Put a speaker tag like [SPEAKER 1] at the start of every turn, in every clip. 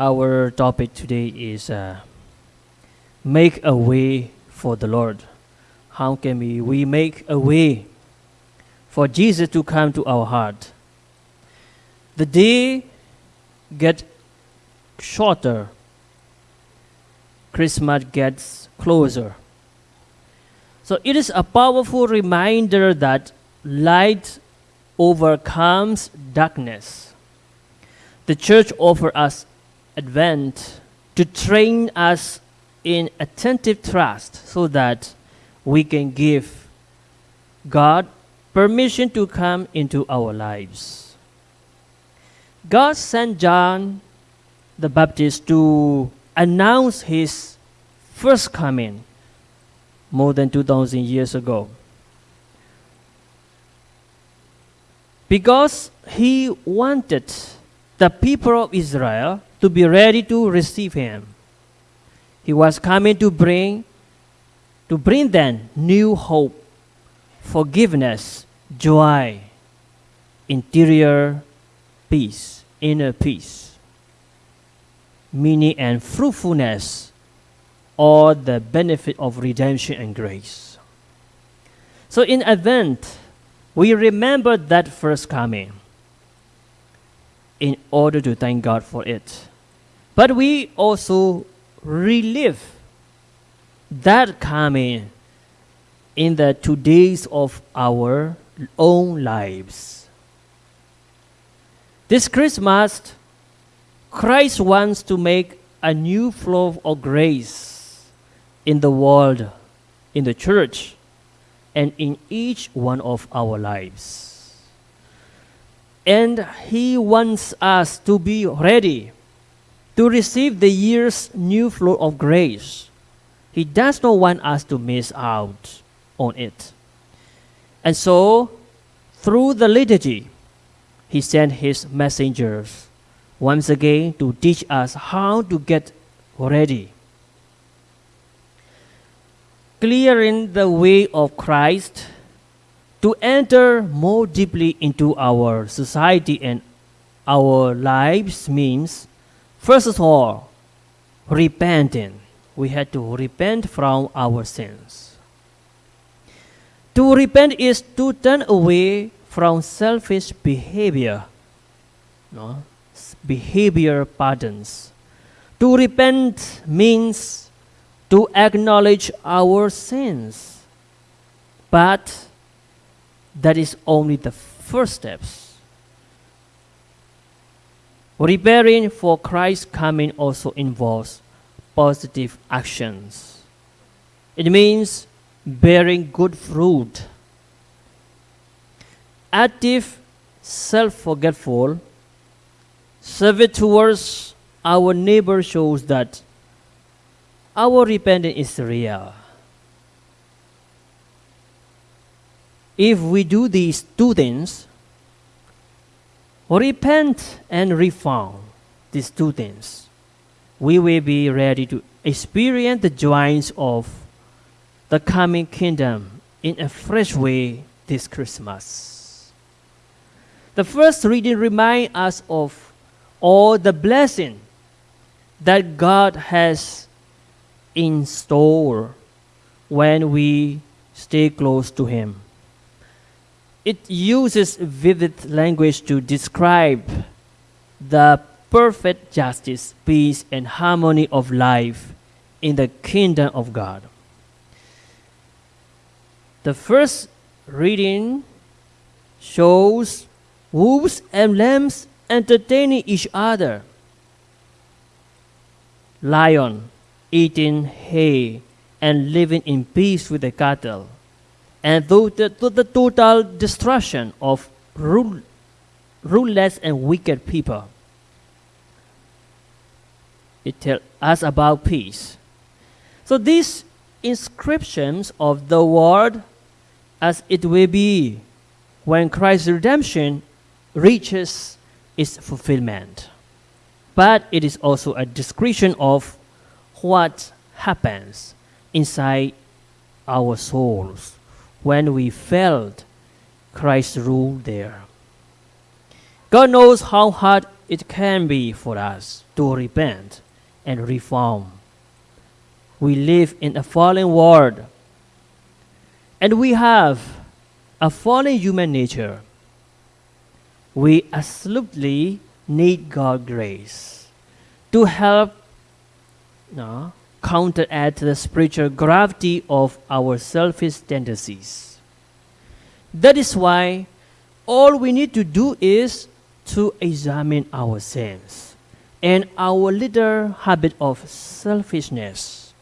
[SPEAKER 1] Our topic today is uh, make a way for the Lord. How can we, we make a way for Jesus to come to our heart? The day get shorter. Christmas gets closer. So it is a powerful reminder that light overcomes darkness. The church offers us Advent to train us in attentive trust so that we can give God permission to come into our lives. God sent John the Baptist to announce his first coming more than 2,000 years ago. Because he wanted the people of Israel to be ready to receive him. He was coming to bring to bring them new hope, forgiveness, joy, interior peace, inner peace, meaning and fruitfulness, or the benefit of redemption and grace. So in Advent, we remember that first coming in order to thank God for it. But we also relive that coming in the two days of our own lives. This Christmas, Christ wants to make a new flow of grace in the world, in the church, and in each one of our lives. And He wants us to be ready to receive the year's new flow of grace. He does not want us to miss out on it. And so, through the liturgy, he sent his messengers once again to teach us how to get ready. Clearing the way of Christ to enter more deeply into our society and our lives means First of all, repenting. We had to repent from our sins. To repent is to turn away from selfish behavior. No? Behavior patterns. To repent means to acknowledge our sins. But that is only the first steps. Preparing for Christ's coming also involves positive actions. It means bearing good fruit. Active, self forgetful, service towards our neighbor shows that our repentance is real. If we do these two things, repent and reform these two things, we will be ready to experience the joys of the coming kingdom in a fresh way this Christmas. The first reading reminds us of all the blessing that God has in store when we stay close to Him. It uses vivid language to describe the perfect justice, peace, and harmony of life in the kingdom of God. The first reading shows wolves and lambs entertaining each other. Lion eating hay and living in peace with the cattle and to the, to the total destruction of rule, ruleless and wicked people. It tells us about peace. So these inscriptions of the word as it will be when Christ's redemption reaches its fulfillment. But it is also a description of what happens inside our souls when we felt Christ's rule there. God knows how hard it can be for us to repent and reform. We live in a fallen world, and we have a fallen human nature. We absolutely need God's grace to help no, counteract the spiritual gravity of our selfish tendencies. That is why all we need to do is to examine ourselves and our little habit of selfishness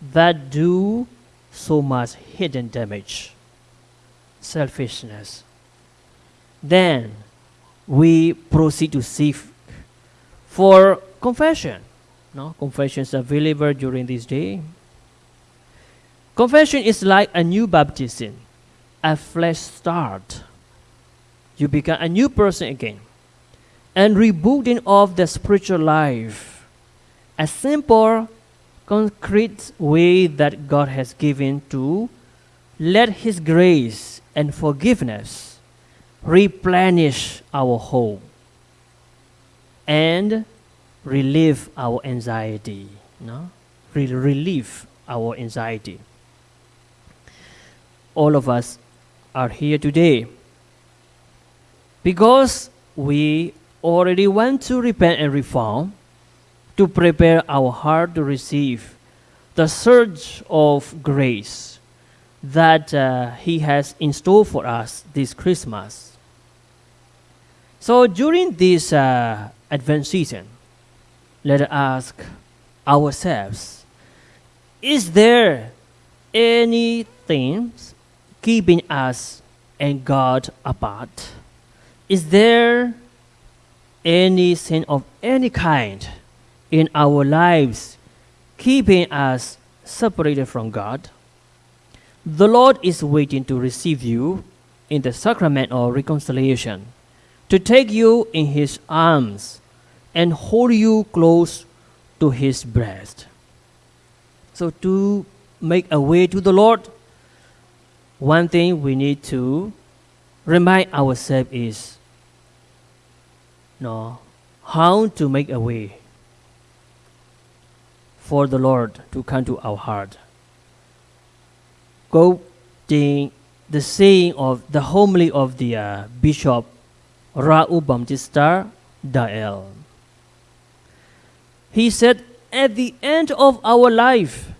[SPEAKER 1] that do so much hidden damage. Selfishness. Then we proceed to seek for confession. No, confession is available during this day. Confession is like a new baptism, a fresh start. You become a new person again and rebooting of the spiritual life. A simple, concrete way that God has given to let His grace and forgiveness replenish our hope and relieve our anxiety. No? Re- relieve our anxiety. All of us are here today because we already want to repent and reform to prepare our heart to receive the surge of grace that uh, He has in store for us this Christmas. So during this uh, Advent season, let us ask ourselves Is there anything keeping us and God apart? Is there any sin of any kind in our lives keeping us separated from God? The Lord is waiting to receive you in the sacrament of reconciliation, to take you in His arms and hold you close to His breast. So, to make a way to the Lord, one thing we need to remind ourselves is no, how to make a way for the Lord to come to our heart. Quoting the saying of the homily of the uh, Bishop Raul Baptista Dael. He said, At the end of our life,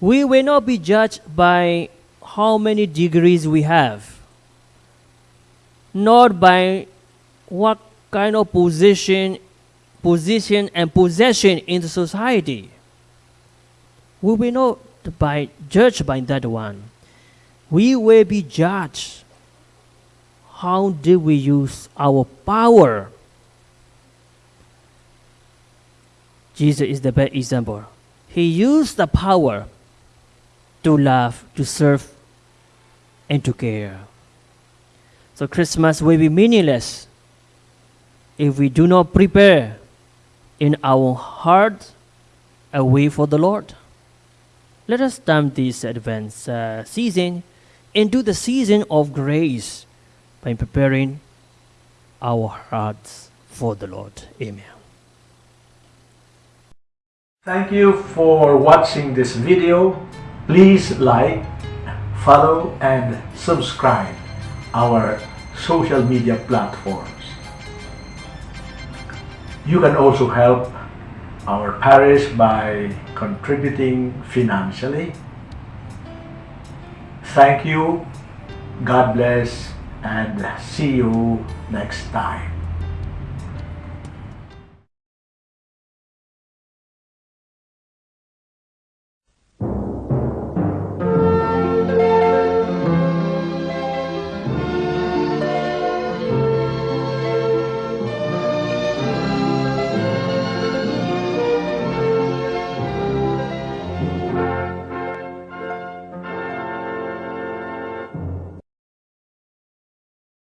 [SPEAKER 1] we will not be judged by how many degrees we have, nor by what kind of position, position and possession in the society. We will not by judged by that one. We will be judged. How did we use our power? Jesus is the best example. He used the power to love, to serve, and to care. So Christmas will be meaningless if we do not prepare in our heart a way for the Lord. Let us turn this Advent uh, season into the season of grace by preparing our hearts for the Lord. Amen.
[SPEAKER 2] Thank you for watching this video. Please like, follow and subscribe our social media platforms. You can also help our parish by contributing financially. Thank you, God bless, and see you next time.